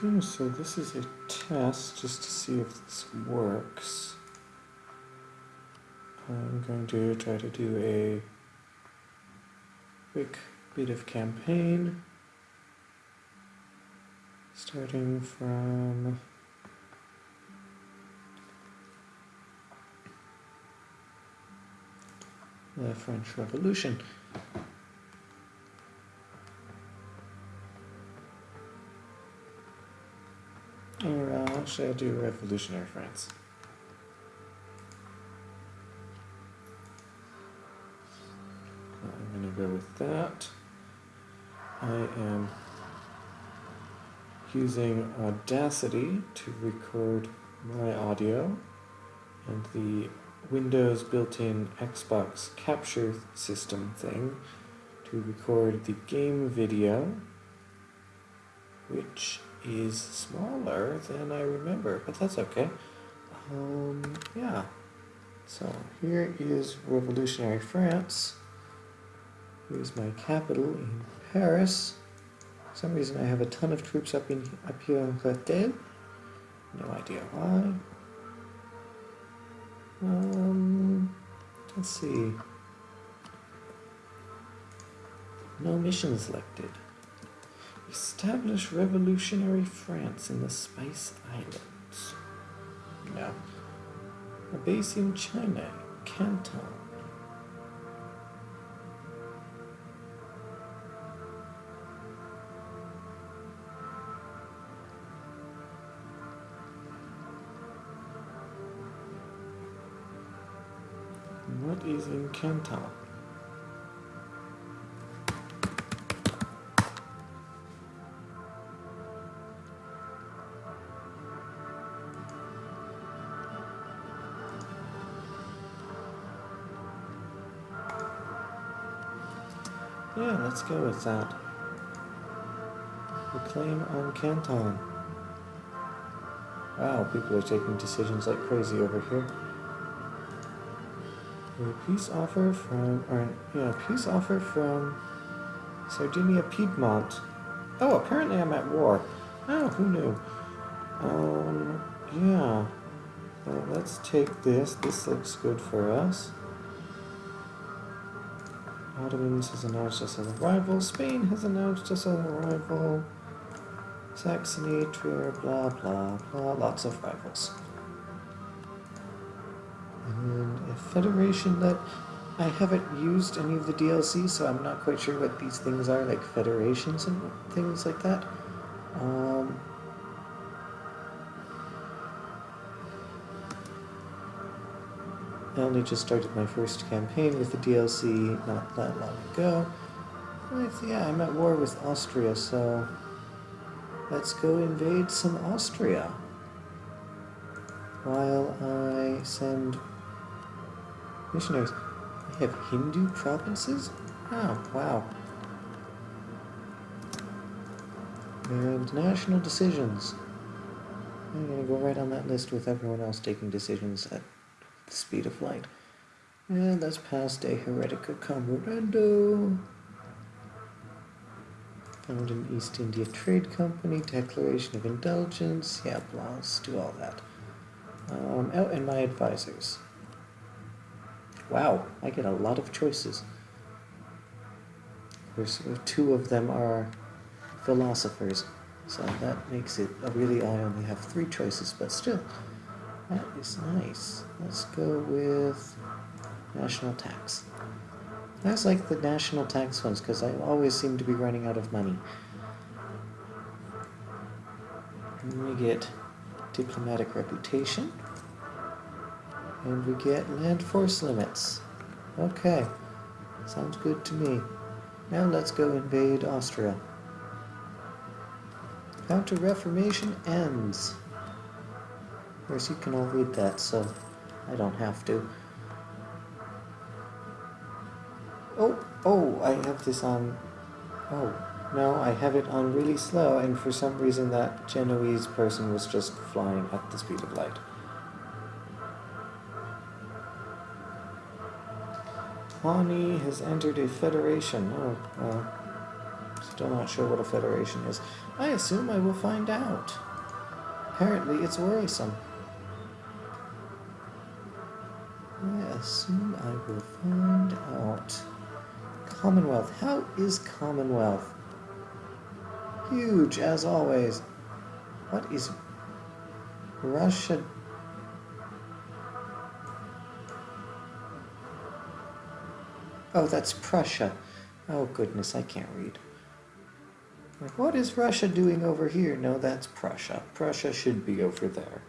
So this is a test just to see if this works. I'm going to try to do a quick bit of campaign. Starting from the French Revolution. I'll do Revolutionary France. I'm going to go with that. I am using Audacity to record my audio and the Windows built-in Xbox capture system thing to record the game video which is smaller than I remember, but that's okay. Um, yeah. So here is revolutionary France. Here's my capital in Paris. For some reason I have a ton of troops up in up here in Rethel. No idea why. Um, let's see. No mission selected. Establish revolutionary France in the Spice Islands. No. A base in China, Canton. What is in Canton? Yeah, let's go with that. The claim on Canton. Wow, people are taking decisions like crazy over here. A peace offer from, or yeah, peace offer from Sardinia Piedmont. Oh, apparently I'm at war. Oh, who knew? Um, yeah. Well, let's take this. This looks good for us. Ottomans has announced us as a rival. Spain has announced us as a rival. Saxony, Trier, blah, blah, blah. Lots of rivals. And a federation that I haven't used any of the DLC, so I'm not quite sure what these things are, like federations and things like that. Um, I only just started my first campaign with the DLC not that long ago. yeah, I'm at war with Austria, so let's go invade some Austria. While I send missionaries. I have Hindu provinces? Oh, wow. And national decisions. I'm gonna go right on that list with everyone else taking decisions at the speed of light. And that's past a Heretico Comburendo. Found an East India Trade Company, Declaration of Indulgence, yeah, blah, let's do all that. Um, oh, and my advisors. Wow, I get a lot of choices. Of course, two of them are philosophers, so that makes it, really, I only have three choices, but still. That is nice. Let's go with national tax. I like the national tax ones because I always seem to be running out of money. And we get diplomatic reputation. And we get land force limits. Okay. Sounds good to me. Now let's go invade Austria. Counter-Reformation ends. Of course, you can all read that, so I don't have to. Oh, oh, I have this on... Oh, no, I have it on really slow, and for some reason that Genoese person was just flying at the speed of light. Pawnee has entered a federation. Oh, well, Still not sure what a federation is. I assume I will find out. Apparently, it's worrisome. Assume I will find out. Commonwealth. How is Commonwealth? Huge, as always. What is Russia? Oh, that's Prussia. Oh, goodness, I can't read. Like, what is Russia doing over here? No, that's Prussia. Prussia should be over there.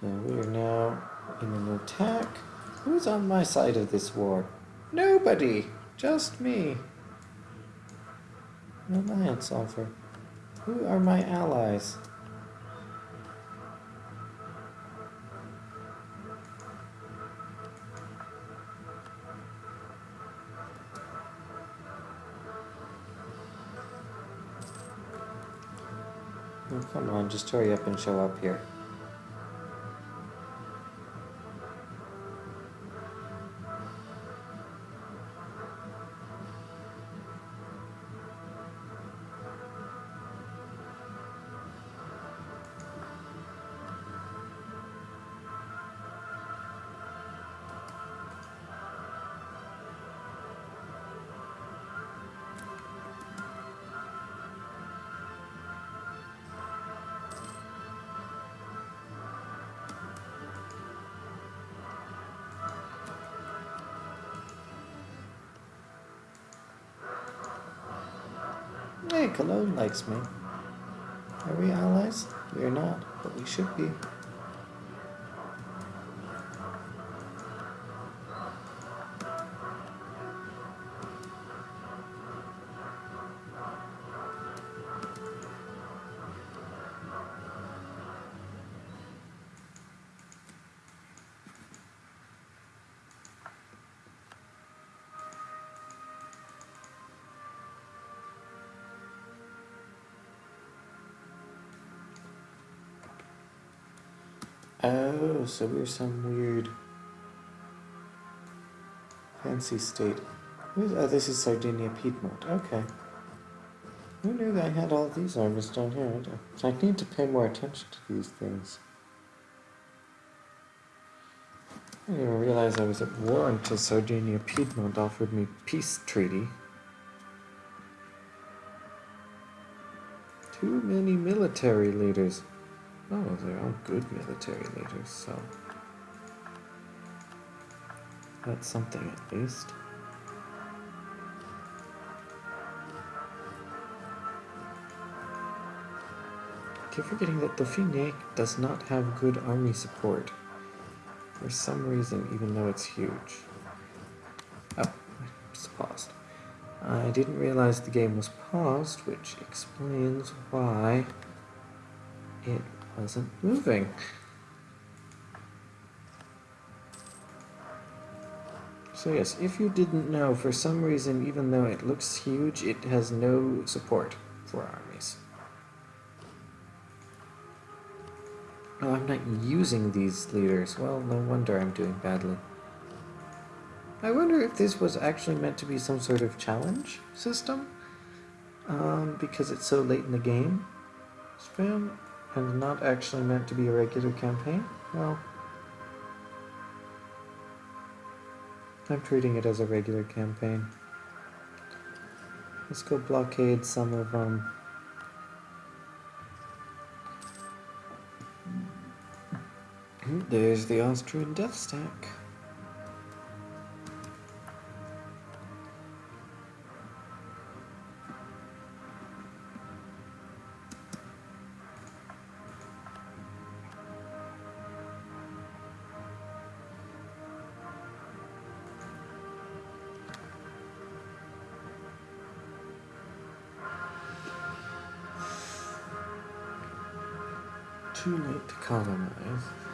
So we are now in an attack. Who's on my side of this war? Nobody! Just me. An alliance offer. Who are my allies? Oh, come on, just hurry up and show up here. Cologne likes me. Are we allies? We are not, but we should be. Oh, so we're some weird fancy state. Oh, this is Sardinia Piedmont. Okay. Who knew I had all these armies down here? I need to pay more attention to these things. I didn't even realize I was at war until Sardinia Piedmont offered me peace treaty. Too many military leaders. Oh, they're all good military leaders, so that's something at least. I keep forgetting that Dauphiné does not have good army support. For some reason, even though it's huge. Oh, it's paused. I didn't realize the game was paused, which explains why it wasn't moving. So yes, if you didn't know, for some reason, even though it looks huge, it has no support for armies. Oh, I'm not using these leaders. Well, no wonder I'm doing badly. I wonder if this was actually meant to be some sort of challenge system? Um, because it's so late in the game? Spam? And not actually meant to be a regular campaign? Well, I'm treating it as a regular campaign. Let's go blockade some of. Um, there's the Austrian death stack. Too late to colonize.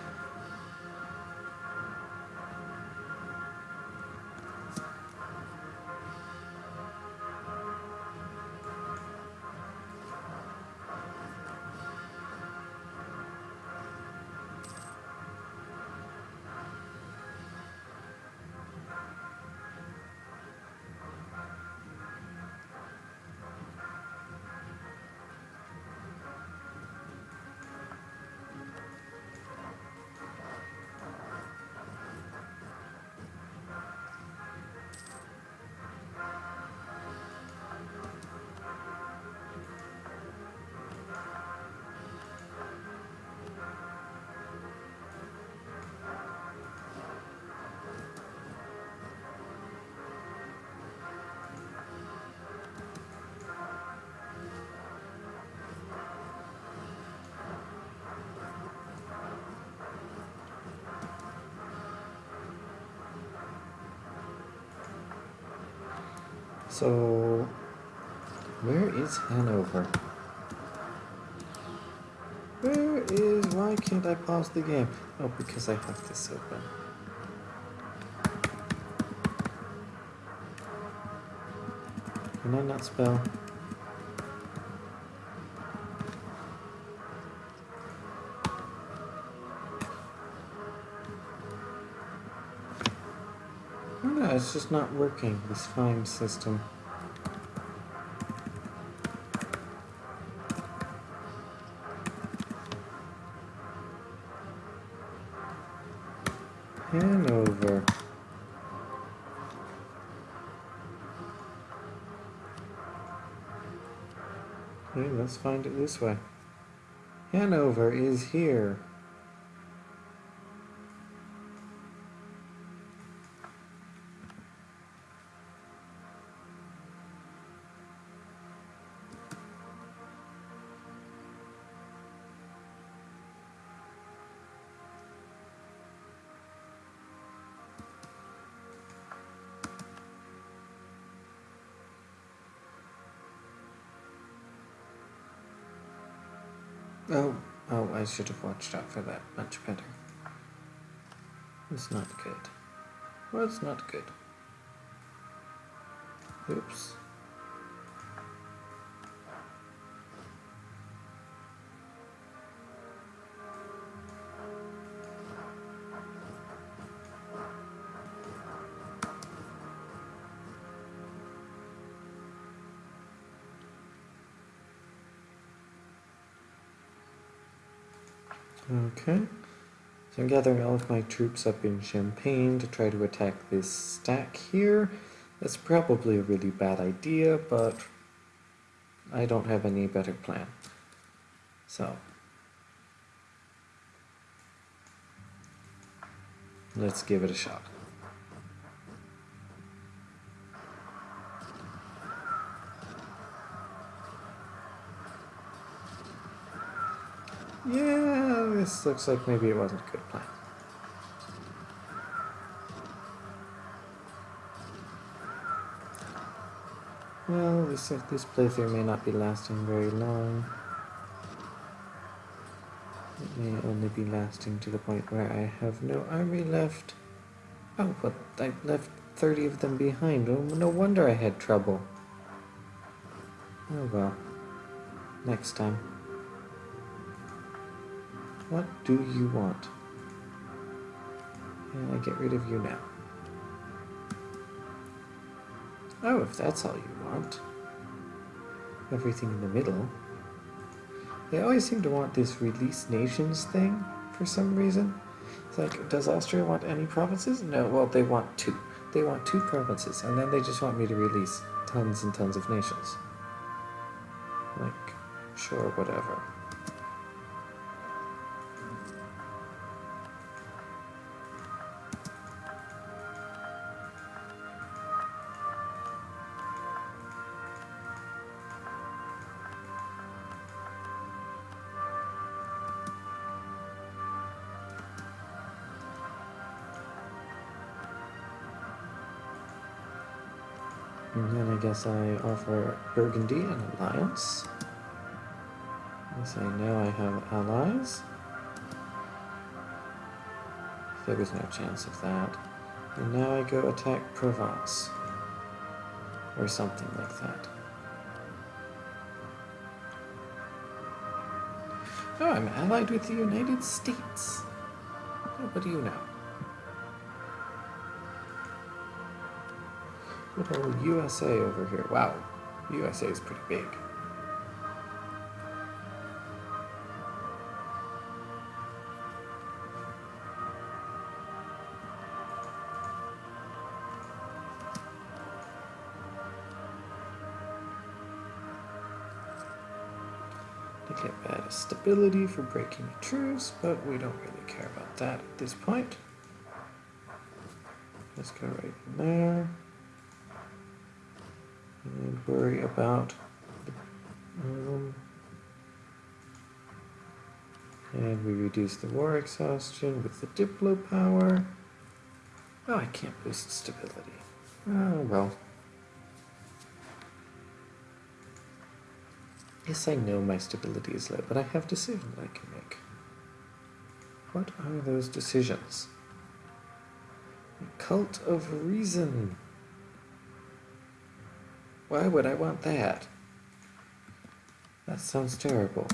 So, where is Hanover? Where is... Why can't I pause the game? Oh, because I have this open. Can I not spell? Just not working, this find system. Hanover. Okay, let's find it this way. Hanover is here. Oh, oh, I should have watched out for that much better. It's not good. Well, it's not good. Oops. Okay. So I'm gathering all of my troops up in Champagne to try to attack this stack here. That's probably a really bad idea, but I don't have any better plan. So, let's give it a shot. Yeah, this looks like maybe it wasn't a good plan. Well, this, this playthrough may not be lasting very long. It may only be lasting to the point where I have no army left. Oh, but I left 30 of them behind. Oh, no wonder I had trouble. Oh well. Next time. What do you want? And I get rid of you now. Oh, if that's all you want. Everything in the middle. They always seem to want this release nations thing for some reason. It's like, does Austria want any provinces? No, well, they want two. They want two provinces, and then they just want me to release tons and tons of nations. Like, sure, whatever. And then I guess I offer Burgundy an alliance. I say now I have allies. There was no chance of that. And now I go attack Provence. Or something like that. Oh, I'm allied with the United States. What do you know? Old USA over here. Wow, USA is pretty big. To get bad stability for breaking a truce, but we don't really care about that at this point. Let's go right in there worry about um, and we reduce the war exhaustion with the Diplo power. Oh, I can't boost stability. Oh, well. Yes, I know my stability is low, but I have decisions I can make. What are those decisions? The cult of Reason. Why would I want that? That sounds terrible.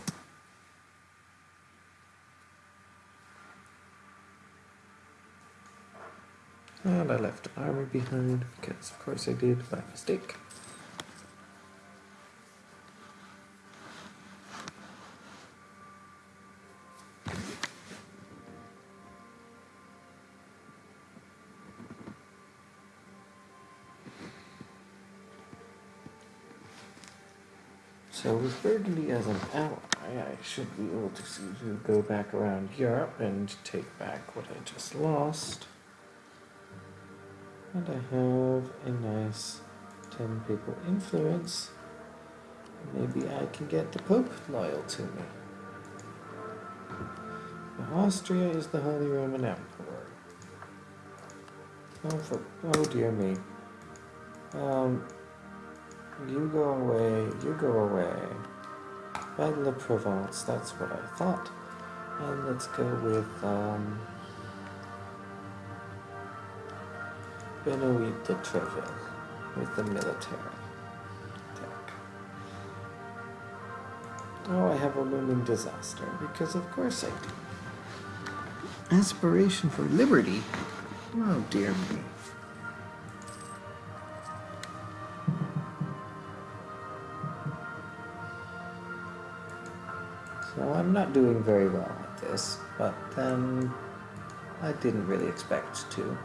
And I left army behind because, of course, I did by mistake. Should be able to, go back around Europe and take back what I just lost. And I have a nice 10 papal influence. Maybe I can get the Pope loyal to me. Austria is the Holy Roman Emperor. Oh, for, oh dear me. Um, you go away, you go away. Battle of Provence, that's what I thought. And let's go with, um, Benoit de Treville with the military attack. Oh, I have a looming disaster, because of course I do. Aspiration for liberty? Oh, dear me. Doing very well at this, but then I didn't really expect to.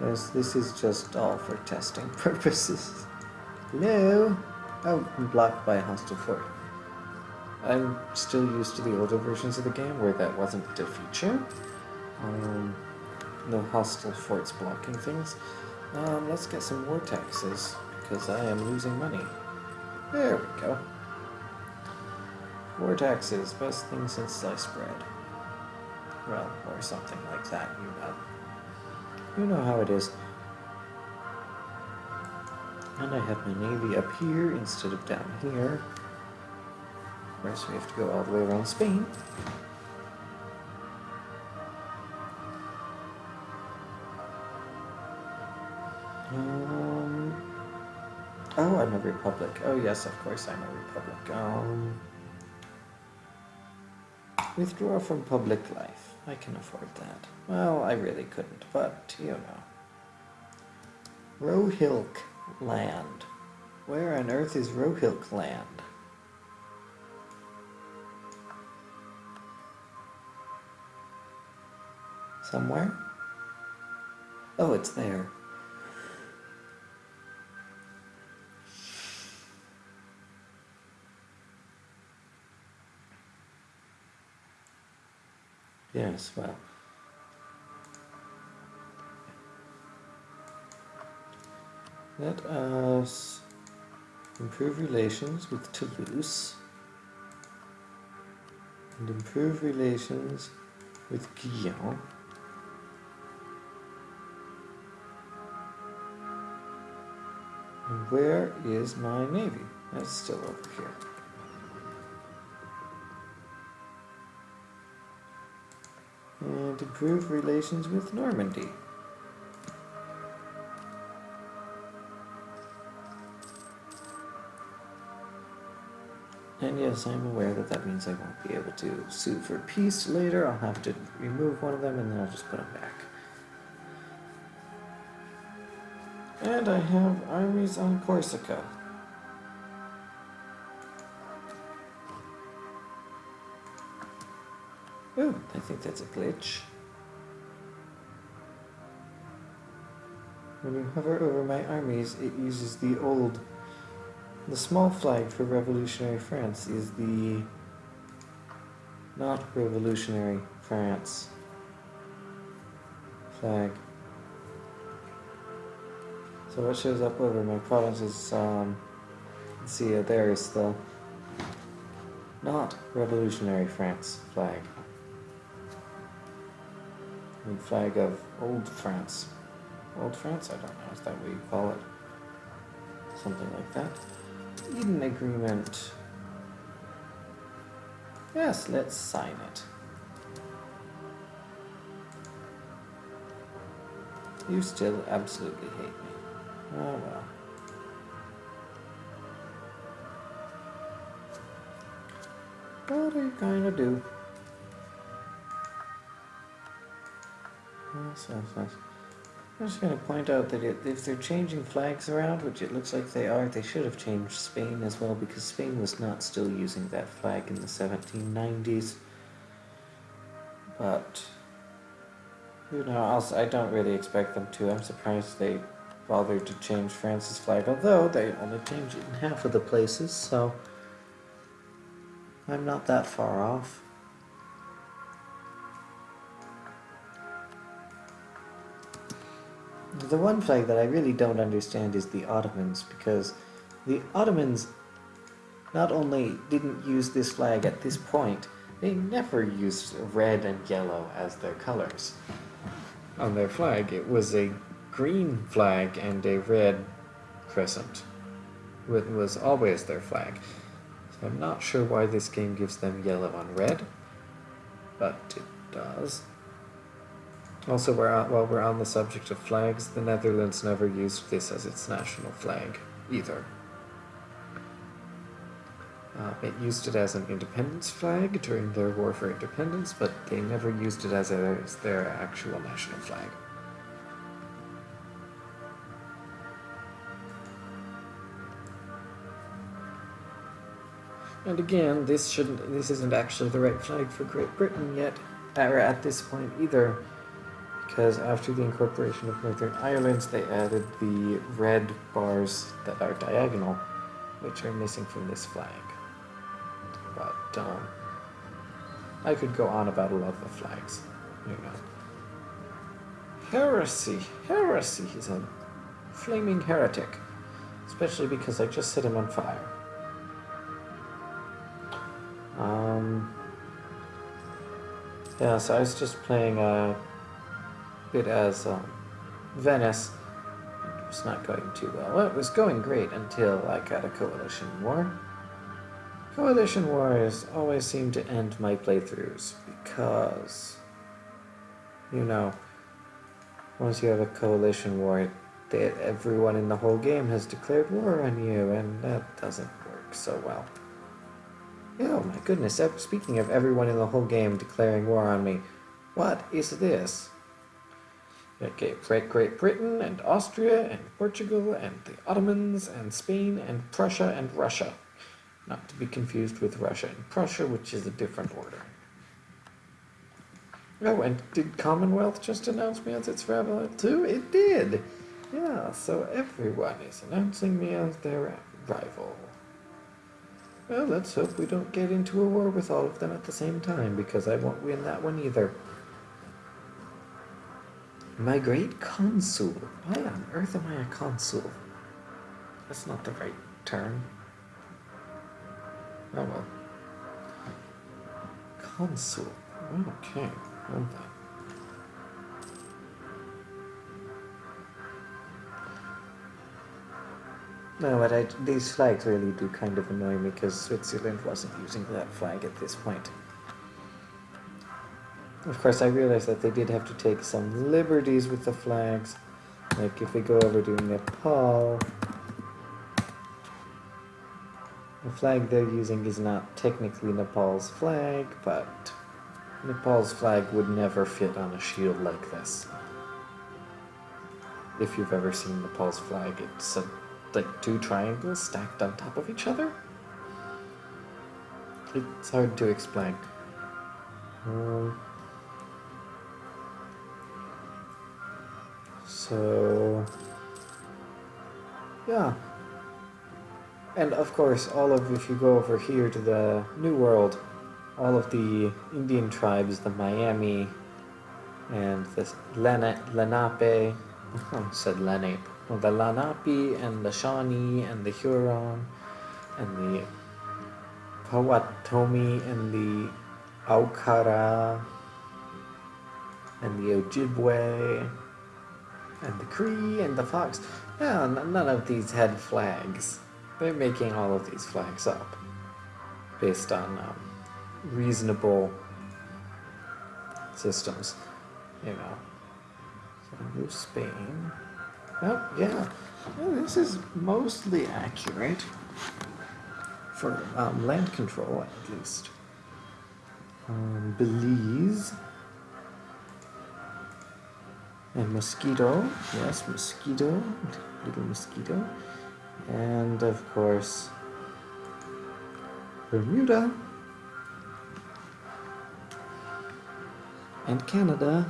As this is just all for testing purposes. Hello? Oh, I'm blocked by a hostile fort. I'm still used to the older versions of the game where that wasn't a feature. Um, no hostile forts blocking things. Um, let's get some war taxes, because I am losing money. There we go. War taxes, best thing since sliced bread. Well, or something like that, you know. You know how it is. And I have my navy up here instead of down here. Of course, we have to go all the way around Spain. Um, oh, I'm a republic. Oh, yes, of course I'm a republic. Um, withdraw from public life. I can afford that. Well, I really couldn't, but, you know. Rohilk land. Where on earth is Rohilkhand? Somewhere? Oh, it's there. Yes, well. Let us improve relations with Toulouse and improve relations with Guyenne. And where is my navy? That's still over here. And improve relations with Normandy. And yes, I'm aware that that means I won't be able to sue for peace later. I'll have to remove one of them and then I'll just put them back. And I have armies on Corsica. Think that's a glitch. When you hover over my armies, it uses the old... The small flag for revolutionary France is the... Not revolutionary France flag. So what shows up over my province is, um, see, uh, there is the not revolutionary France flag. Flag of old France. Old France? I don't know, is that what you call it? Something like that. Eden Agreement. Yes, let's sign it. You still absolutely hate me. Oh well. What are you gonna do? I'm just going to point out that it, if they're changing flags around, which it looks like they are, they should have changed Spain as well because Spain was not still using that flag in the 1790s. But, you know, I'll, I don't really expect them to. I'm surprised they bothered to change France's flag, although they only changed it in half of the places, so I'm not that far off. The one flag that I really don't understand is the Ottomans, because the Ottomans not only didn't use this flag at this point, they never used red and yellow as their colors on their flag. It was a green flag and a red crescent. It was always their flag. So I'm not sure why this game gives them yellow on red, but it does. Also, we're on, while we're on the subject of flags, the Netherlands never used this as its national flag, either. Uh, it used it as an independence flag during their war for independence, but they never used it as, a, as their actual national flag. And again, this shouldn't. This isn't actually the right flag for Great Britain yet, or at this point either because after the incorporation of Northern Ireland, they added the red bars that are diagonal, which are missing from this flag. But um, I could go on about a lot of the flags, you know. Heresy, heresy, he's a flaming heretic, especially because I just set him on fire. Um, yeah, so I was just playing a bit as um, Venice. Was not going too well. Well, it was going great until I got a coalition war. Coalition wars always seem to end my playthroughs because, you know, once you have a coalition war, they, everyone in the whole game has declared war on you, and that doesn't work so well. Oh my goodness, speaking of everyone in the whole game declaring war on me, what is this? Okay, Great Great Britain and Austria and Portugal and the Ottomans and Spain and Prussia and Russia. Not to be confused with Russia and Prussia, which is a different order. Oh, and did Commonwealth just announce me as its rival too? It did! Yeah, so everyone is announcing me as their rival. Well, let's hope we don't get into a war with all of them at the same time, because I won't win that one either. My great consul. Why on earth am I a consul? That's not the right term. Oh well. Consul. Okay, hold. No, but I, these flags really do kind of annoy me because Switzerland wasn't using that flag at this point. Of course, I realize that they did have to take some liberties with the flags. Like if we go over to Nepal, the flag they're using is not technically Nepal's flag, but Nepal's flag would never fit on a shield like this. If you've ever seen Nepal's flag, it's a, like two triangles stacked on top of each other. It's hard to explain. Um, So, yeah. And of course, all of, if you go over here to the New World, all of the Indian tribes, the Miami, and the Lenape, said Lenape, well, the Lenape and the Shawnee and the Huron and the Potawatomi and the Aukara and the Ojibwe and the Cree and the Fox. Yeah, none of these had flags. They're making all of these flags up based on um, reasonable systems, you know. So New Spain. Oh, yeah. Well, this is mostly accurate for um, land control, at least. Um, Belize. And mosquito. Yes, mosquito. Little mosquito. And of course, Bermuda. And Canada.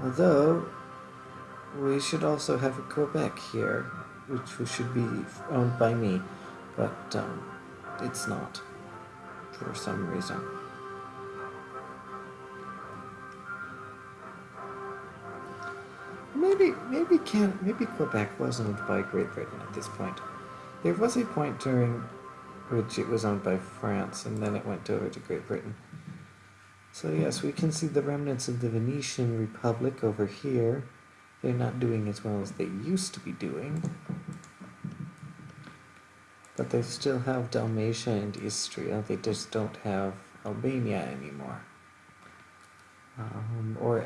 Although, we should also have a Quebec here, which should be owned by me, but um, it's not, for some reason. Maybe, maybe can maybe Quebec was owned by Great Britain at this point. There was a point during which it was owned by France, and then it went over to Great Britain. So yes, we can see the remnants of the Venetian Republic over here. They're not doing as well as they used to be doing. But they still have Dalmatia and Istria, they just don't have Albania anymore. Um, or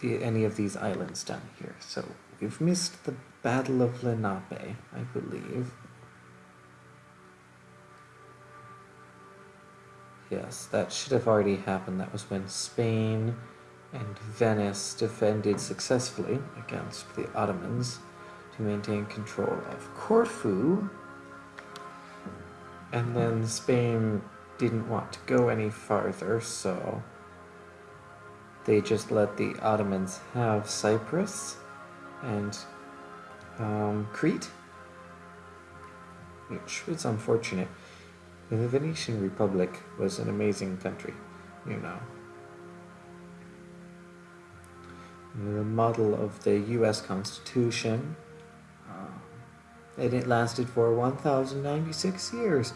the, any of these islands down here. So we've missed the Battle of Lepanto, I believe. Yes, that should have already happened. That was when Spain and Venice defended successfully against the Ottomans to maintain control of Corfu. And then Spain didn't want to go any farther, so they just let the Ottomans have Cyprus and um, Crete, which was unfortunate. The Venetian Republic was an amazing country, you know. The model of the US Constitution, and it lasted for 1,096 years,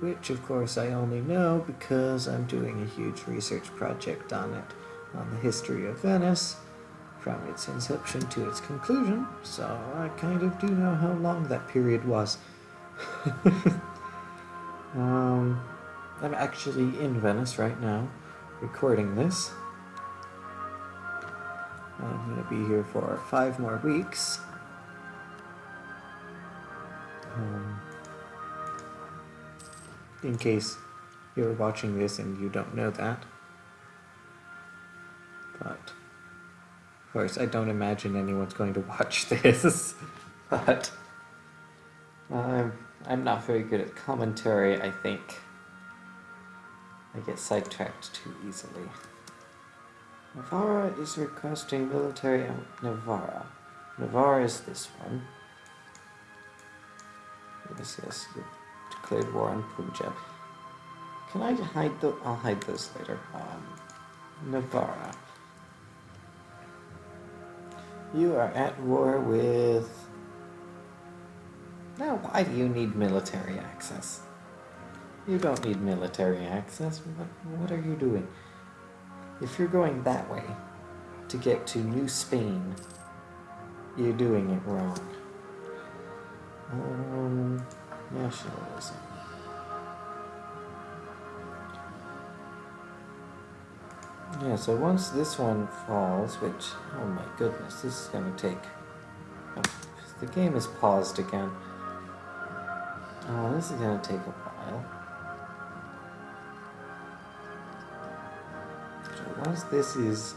which of course I only know because I'm doing a huge research project on it on the history of Venice from its inception to its conclusion, so I kind of do know how long that period was. um, I'm actually in Venice right now, recording this. I'm going to be here for five more weeks. Um, in case you're watching this and you don't know that. But, of course, I don't imagine anyone's going to watch this. but, I'm, I'm not very good at commentary, I think. I get sidetracked too easily. Navarra is requesting military Navarra. Navarra is this one. Yes, yes, declared war on Punjab. Can I hide the? I'll hide those later. Um, Navarra. You are at war with... Now, why do you need military access? You don't need military access. What, what are you doing? If you're going that way to get to New Spain, you're doing it wrong. Um, nationalism. Yeah, so once this one falls, which, oh my goodness, this is going to take... Oh, the game is paused again. Oh, this is going to take a while. So once this is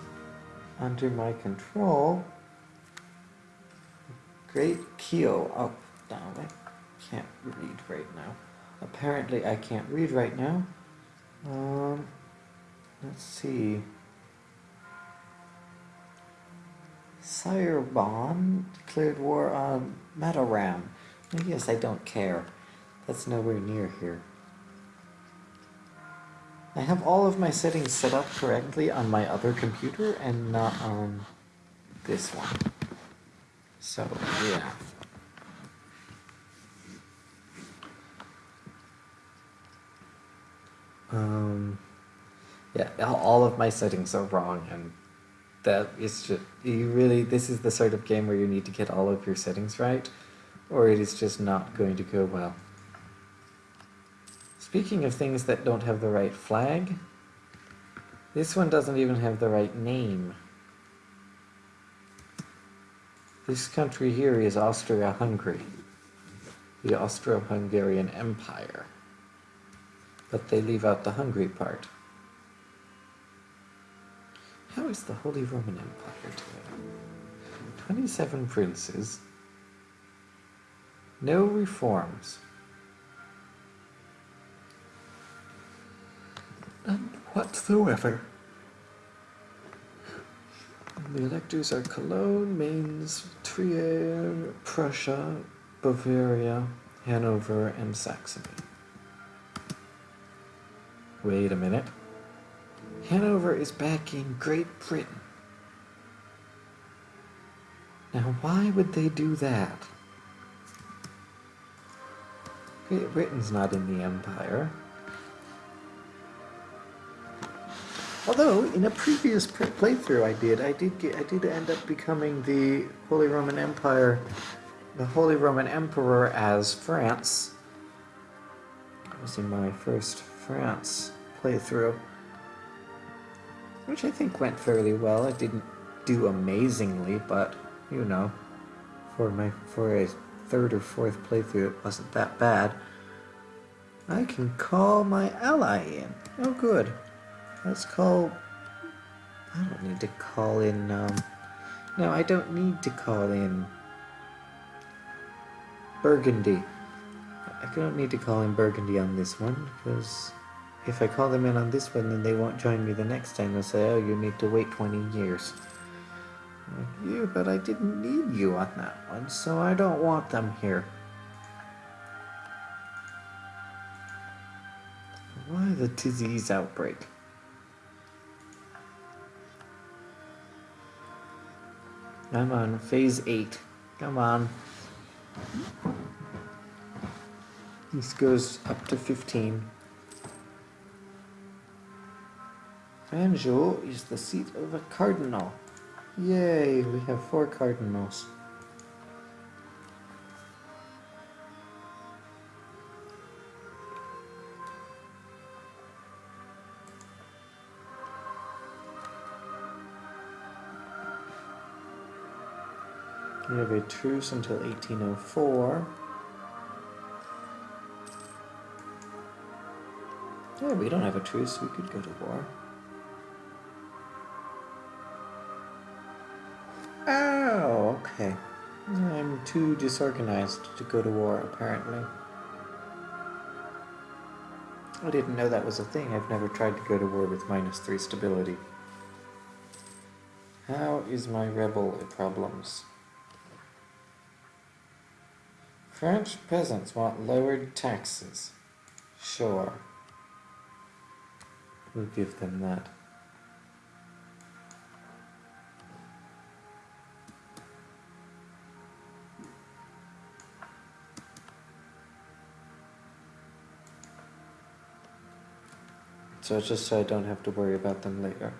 under my control, Great Keo up, down, I can't read right now. Apparently I can't read right now. Um, Let's see. Cirebon declared war on Mataram. Yes, I don't care. That's nowhere near here. I have all of my settings set up correctly on my other computer and not on this one. So, yeah. Um... Yeah, all of my settings are wrong, and that is just you really. This is the sort of game where you need to get all of your settings right, or it is just not going to go well. Speaking of things that don't have the right flag, this one doesn't even have the right name. This country here is Austria-Hungary, the Austro-Hungarian Empire. But they leave out the Hungary part. How is the Holy Roman Empire doing? 27 princes, no reforms. None whatsoever. The electors are Cologne, Mainz, Trier, Prussia, Bavaria, Hanover, and Saxony. Wait a minute. Hanover is back in Great Britain. Now, why would they do that? Great Britain's not in the Empire. Although in a previous playthrough I did, I did get, I did end up becoming the Holy Roman Empire, the Holy Roman Emperor as France. That was in my first France playthrough, which I think went fairly well. It didn't do amazingly, but you know, for my for a third or fourth playthrough, it wasn't that bad. I can call my ally in. Oh, good. Let's call... I don't need to call in, um... No, I don't need to call in... Burgundy. I don't need to call in Burgundy on this one, because if I call them in on this one, then they won't join me the next time. They'll say, oh, you need to wait 20 years. Like, yeah, but I didn't need you on that one, so I don't want them here. Why the disease outbreak? Come on, phase 8. Come on. This goes up to 15. Anjou is the seat of a cardinal. Yay, we have four cardinals. We have a truce until 1804. Yeah, we don't have a truce. We could go to war. Okay. I'm too disorganized to go to war, apparently. I didn't know that was a thing. I've never tried to go to war with minus 3 stability. How is my rebel problems? French peasants want lowered taxes. Sure. We'll give them that. So it's just so I don't have to worry about them later.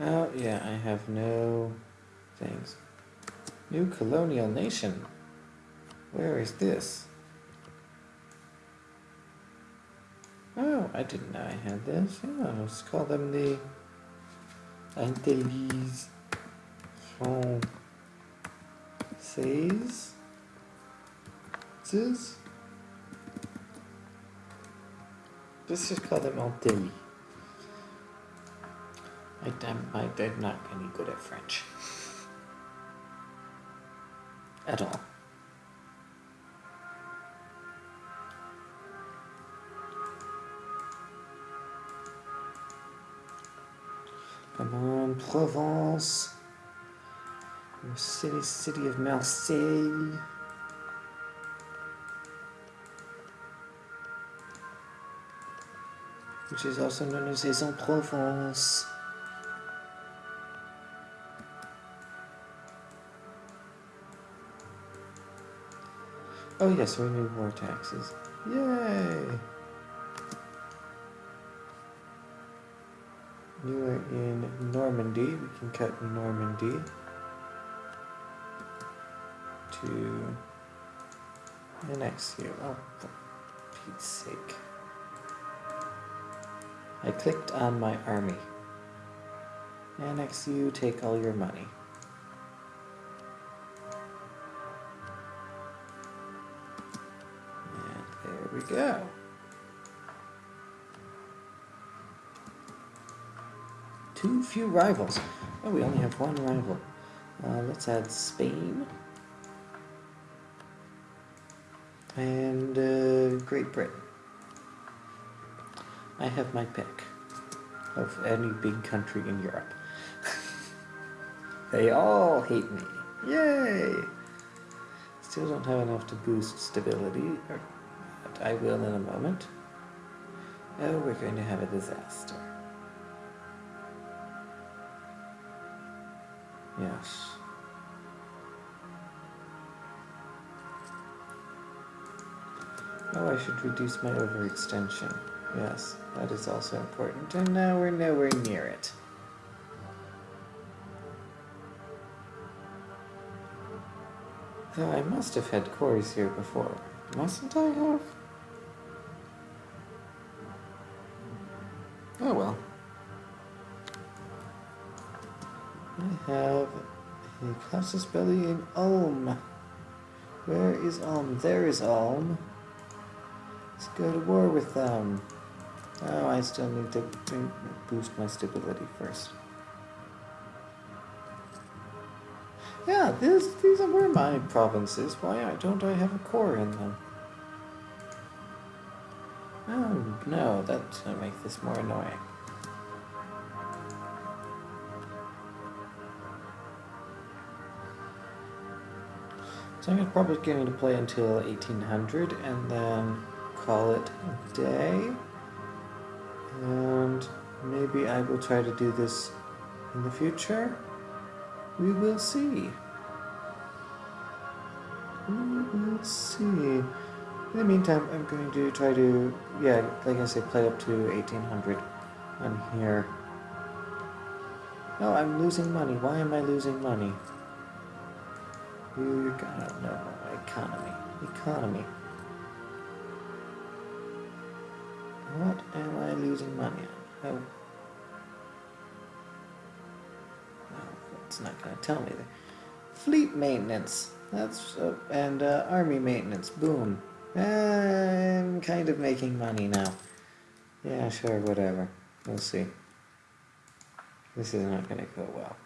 Oh, yeah, I have no things. New colonial nation. Where is this? Oh, I didn't know I had this. Yeah, let's call them the Antilles Françaises. Let's just call them Antilles. I, am I, I'm not any good at French. At all. Come on, Provence. City, city of Marseille. Which is also known as Aix-en-Provence. Oh yes, we need more taxes. Yay! You are in Normandy. We can cut Normandy. to annex you. Oh, for Pete's sake. I clicked on my army. Annex you, take all your money. And there we go. Too few rivals. Oh, we only have one rival. Uh, let's add Spain. And uh, Great Britain. I have my pick of any big country in Europe. they all hate me. Yay! Still don't have enough to boost stability, but I will in a moment. Oh, we're going to have a disaster. Yes. Oh, I should reduce my overextension. Yes, that is also important. And now we're nowhere near it. Though I must have had cores here before. Mustn't I have? Oh well. I have a Casus Belli in Ulm. Where is Ulm? There is Ulm. Let's go to war with them. Oh, I still need to boost my stability first. Yeah, this, these were my provinces. Why don't I have a core in them? Oh, no, that's going uh, to make this more annoying. So I'm probably going to play until 1800 and then call it a day. And maybe I will try to do this in the future. We will see. We will see. In the meantime, I'm going to try to, yeah, like I say, play up to 1800 on here. Oh, I'm losing money. Why am I losing money? You gotta know economy. Economy. What am I losing money on? Oh. No, it's not gonna tell me. Fleet maintenance. That's uh, and uh, army maintenance. Boom. I'm kind of making money now. Yeah, sure, whatever. We'll see. This is not gonna go well.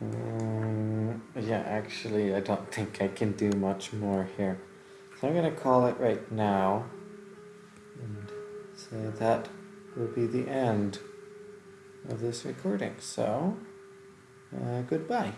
Um, yeah, actually, I don't think I can do much more here. So I'm going to call it right now. And so that will be the end of this recording. So, uh, goodbye.